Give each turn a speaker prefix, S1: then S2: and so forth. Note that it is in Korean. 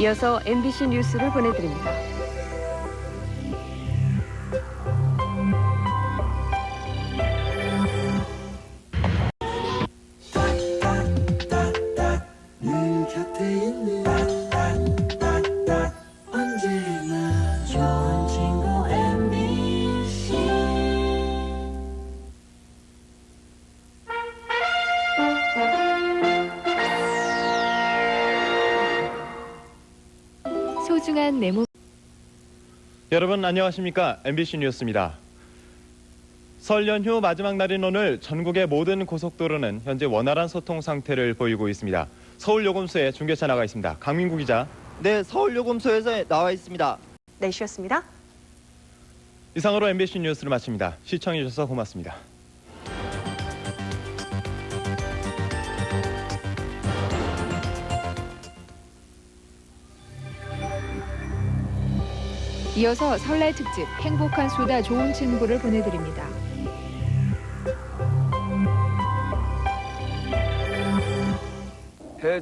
S1: 이어서 MBC 뉴스를 보내드립니다. 소중한 메모
S2: 여러분 안녕하십니까 MBC 뉴스입니다. 설 연휴 마지막 날인 오늘 전국의 모든 고속도로는 현재 원활한 소통 상태를 보이고 있습니다. 서울 요금소에 중계차 나가 있습니다. 강민구 기자.
S3: 네, 서울 요금소에서 나와 있습니다.
S4: 네, 쉬었습니다.
S2: 이상으로 MBC 뉴스를 마칩니다. 시청해 주셔서 고맙습니다.
S1: 이어서 설날 특집 행복한 수다 좋은 친구를 보내드립니다.